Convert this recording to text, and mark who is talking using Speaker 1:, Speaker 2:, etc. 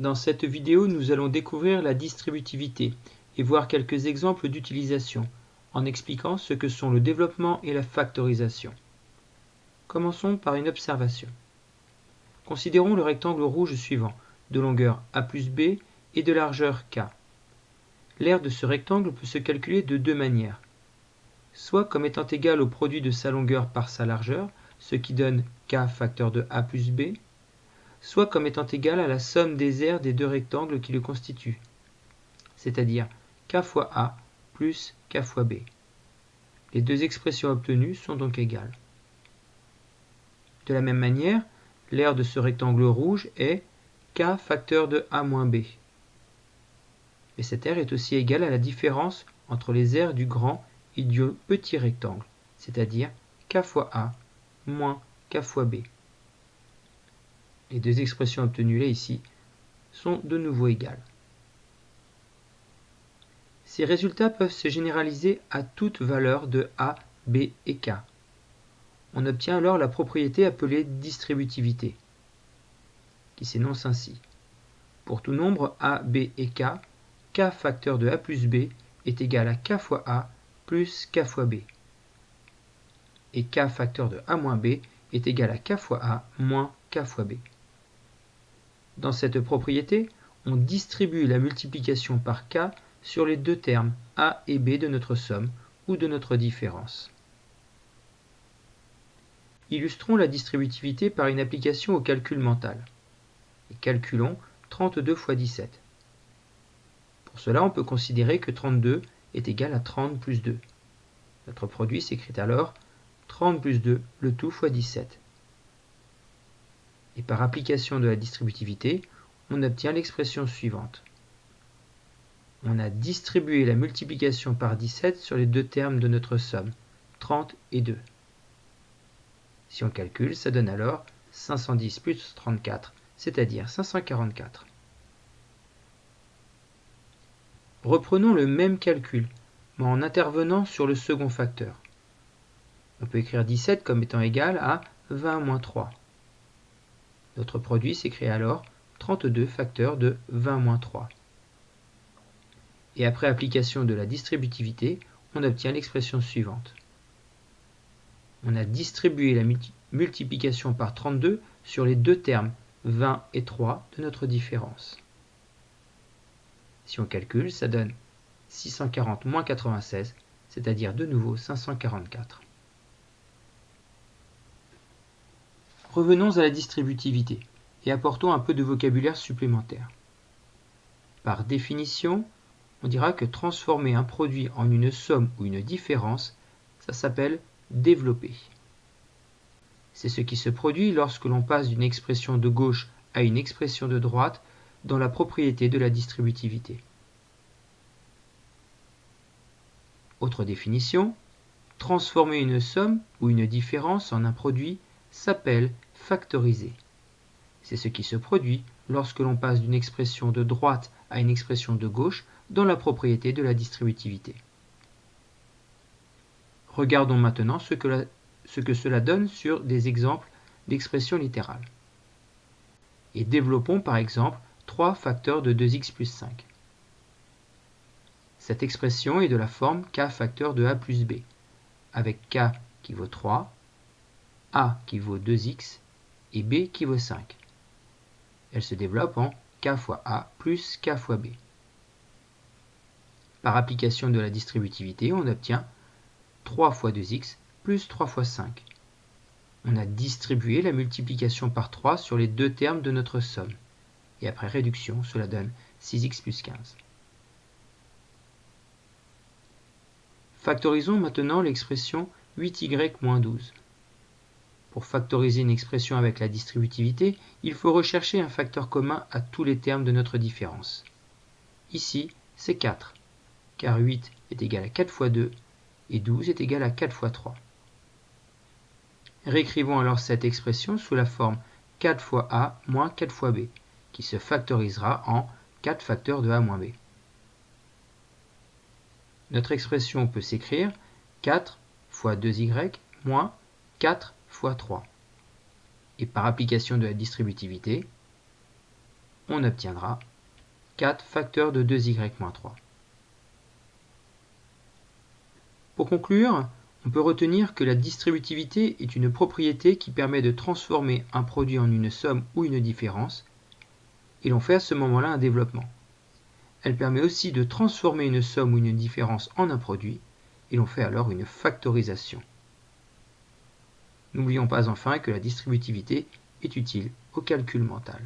Speaker 1: Dans cette vidéo, nous allons découvrir la distributivité et voir quelques exemples d'utilisation en expliquant ce que sont le développement et la factorisation. Commençons par une observation. Considérons le rectangle rouge suivant, de longueur a plus b et de largeur k. L'aire de ce rectangle peut se calculer de deux manières. Soit comme étant égal au produit de sa longueur par sa largeur, ce qui donne k facteur de a plus b, soit comme étant égal à la somme des aires des deux rectangles qui le constituent, c'est-à-dire k fois a plus k fois b. Les deux expressions obtenues sont donc égales. De la même manière, l'aire de ce rectangle rouge est k facteur de a moins b. Et cette aire est aussi égale à la différence entre les aires du grand et du petit rectangle, c'est-à-dire k fois a moins k fois b. Les deux expressions obtenues là ici sont de nouveau égales. Ces résultats peuvent se généraliser à toute valeur de a, b et k. On obtient alors la propriété appelée distributivité, qui s'énonce ainsi. Pour tout nombre a, b et k, k facteur de a plus b est égal à k fois a plus k fois b. Et k facteur de a moins b est égal à k fois a moins k fois b. Dans cette propriété, on distribue la multiplication par k sur les deux termes a et b de notre somme ou de notre différence. Illustrons la distributivité par une application au calcul mental. Calculons 32 fois 17. Pour cela, on peut considérer que 32 est égal à 30 plus 2. Notre produit s'écrit alors 30 plus 2, le tout fois 17 et par application de la distributivité, on obtient l'expression suivante. On a distribué la multiplication par 17 sur les deux termes de notre somme, 30 et 2. Si on calcule, ça donne alors 510 plus 34, c'est-à-dire 544. Reprenons le même calcul, mais en intervenant sur le second facteur. On peut écrire 17 comme étant égal à 20 moins 3. Notre produit s'écrit alors 32 facteurs de 20 moins 3. Et après application de la distributivité, on obtient l'expression suivante. On a distribué la multiplication par 32 sur les deux termes 20 et 3 de notre différence. Si on calcule, ça donne 640 moins 96, c'est-à-dire de nouveau 544. Revenons à la distributivité et apportons un peu de vocabulaire supplémentaire. Par définition, on dira que transformer un produit en une somme ou une différence, ça s'appelle développer. C'est ce qui se produit lorsque l'on passe d'une expression de gauche à une expression de droite dans la propriété de la distributivité. Autre définition, transformer une somme ou une différence en un produit s'appelle factoriser. C'est ce qui se produit lorsque l'on passe d'une expression de droite à une expression de gauche dans la propriété de la distributivité. Regardons maintenant ce que, ce que cela donne sur des exemples d'expressions littérales. Et développons par exemple 3 facteurs de 2x plus 5. Cette expression est de la forme k facteur de a plus b, avec k qui vaut 3 a qui vaut 2x et b qui vaut 5. Elle se développe en k fois a plus k fois b. Par application de la distributivité, on obtient 3 fois 2x plus 3 fois 5. On a distribué la multiplication par 3 sur les deux termes de notre somme. Et après réduction, cela donne 6x plus 15. Factorisons maintenant l'expression 8y moins 12. Pour factoriser une expression avec la distributivité, il faut rechercher un facteur commun à tous les termes de notre différence. Ici, c'est 4, car 8 est égal à 4 fois 2 et 12 est égal à 4 fois 3. Réécrivons alors cette expression sous la forme 4 fois a moins 4 fois b, qui se factorisera en 4 facteurs de a moins b. Notre expression peut s'écrire 4 fois 2y moins 4 fois 3. Et par application de la distributivité, on obtiendra 4 facteurs de 2y-3. Pour conclure, on peut retenir que la distributivité est une propriété qui permet de transformer un produit en une somme ou une différence, et l'on fait à ce moment-là un développement. Elle permet aussi de transformer une somme ou une différence en un produit, et l'on fait alors une factorisation. N'oublions pas enfin que la distributivité est utile au calcul mental.